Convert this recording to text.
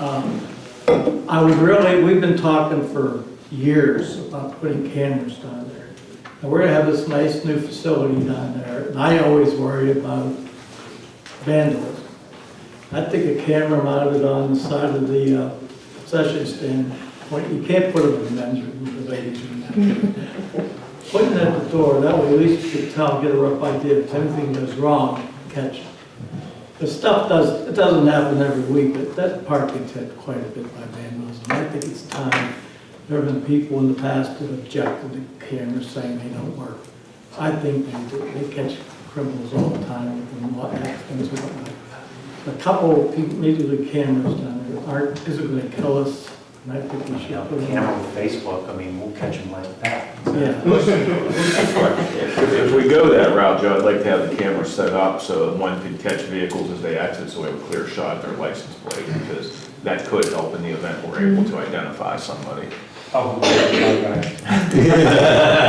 Um, I would really, we've been talking for years about putting cameras down there. And we're gonna have this nice new facility down there, and I always worry about vandalism. I think a camera mounted on the side of the uh, concession stand, well, you can't put it in the men's room, the ladies' room. Putting it at the door, that way at least you can tell, get a rough idea if anything goes wrong, catch it. The stuff does, it doesn't happen every week, but that park gets hit quite a bit by vandalism. I think it's time. There have been people in the past that objected to cameras saying they don't work. I think they. They catch criminals all the time and what accidents and whatnot. A couple of people, maybe the cameras down there aren't, isn't gonna kill us, I think we You should know, put them camera on. with Facebook, I mean, we'll catch them like that. Yeah. If if we go that route, Joe, I'd like to have the camera set up so that one can catch vehicles as they exit, so we have a clear shot of their license plate, because that could help in the event we're able to identify somebody. Oh, okay. That's all.